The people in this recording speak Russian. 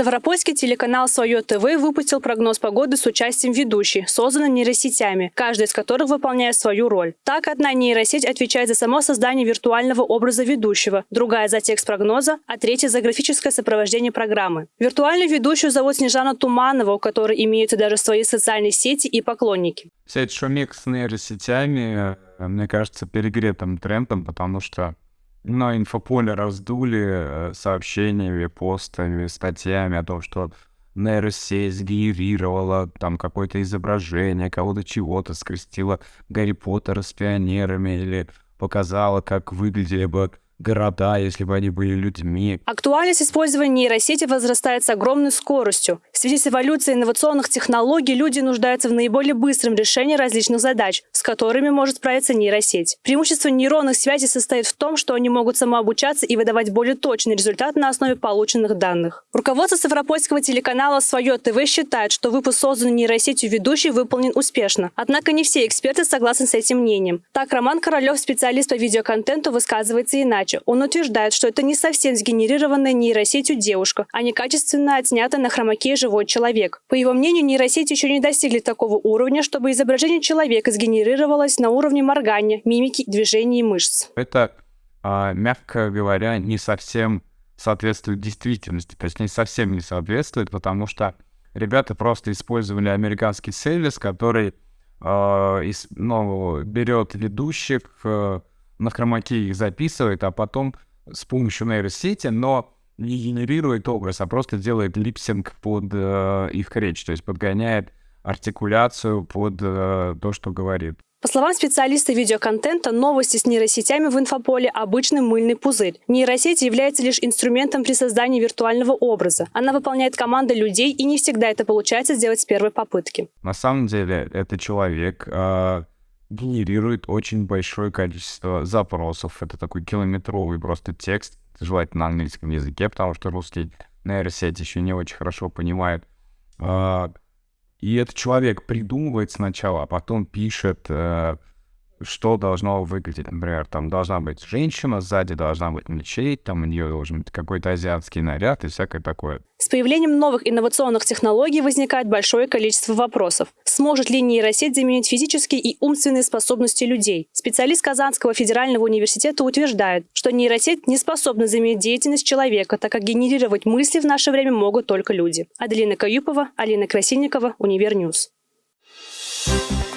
Ставропольский телеканал «Свое ТВ» выпустил прогноз погоды с участием ведущей, созданной нейросетями, каждая из которых выполняет свою роль. Так, одна нейросеть отвечает за само создание виртуального образа ведущего, другая за текст прогноза, а третья за графическое сопровождение программы. Виртуальную ведущую зовут Снежана Туманова, у которой имеются даже свои социальные сети и поклонники. Эта шумик с нейросетями, э, мне кажется, перегретым трендом, потому что но инфополе раздули э, сообщениями, постами, статьями о том, что нейросеть сгенерировала там какое-то изображение, кого-то чего-то скрестила Гарри Поттера с пионерами или показала, как выглядели бы города, если бы они были людьми. Актуальность использования нейросети возрастает с огромной скоростью. В связи с эволюцией инновационных технологий люди нуждаются в наиболее быстром решении различных задач, с которыми может справиться нейросеть. Преимущество нейронных связей состоит в том, что они могут самообучаться и выдавать более точный результат на основе полученных данных. Руководство Ставропольского телеканала «Свое ТВ» считает, что выпуск созданный нейросетью ведущий выполнен успешно. Однако не все эксперты согласны с этим мнением. Так, Роман Королев, специалист по видеоконтенту, высказывается иначе передачи. Он утверждает, что это не совсем сгенерированная нейросетью девушка, а некачественно отснятый на хромаке живой человек. По его мнению, нейросети еще не достигли такого уровня, чтобы изображение человека сгенерировалось на уровне моргания, мимики, движений и мышц. Это, а, мягко говоря, не совсем соответствует действительности, то есть не совсем не соответствует, потому что ребята просто использовали американский сервис, который э, ну, берет ведущих, э, на хромаке их записывает, а потом с помощью нейросети, но не генерирует образ, а просто делает липсинг под э, их речь, то есть подгоняет артикуляцию под э, то, что говорит. По словам специалиста видеоконтента, новости с нейросетями в инфополе – обычный мыльный пузырь. Нейросеть является лишь инструментом при создании виртуального образа. Она выполняет команды людей, и не всегда это получается сделать с первой попытки. На самом деле, это человек, э, генерирует очень большое количество запросов. Это такой километровый просто текст, желательно на английском языке, потому что русский нейросеть еще не очень хорошо понимает. А, и этот человек придумывает сначала, а потом пишет э, что должно выглядеть. Например, там должна быть женщина, сзади должна быть мечеть, там у нее должен быть какой-то азиатский наряд и всякое такое. С появлением новых инновационных технологий возникает большое количество вопросов. Сможет ли нейросеть заменить физические и умственные способности людей? Специалист Казанского федерального университета утверждает, что нейросеть не способна заменить деятельность человека, так как генерировать мысли в наше время могут только люди. Аделина Каюпова, Алина Красильникова, Универньюз. Thank you